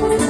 Lord.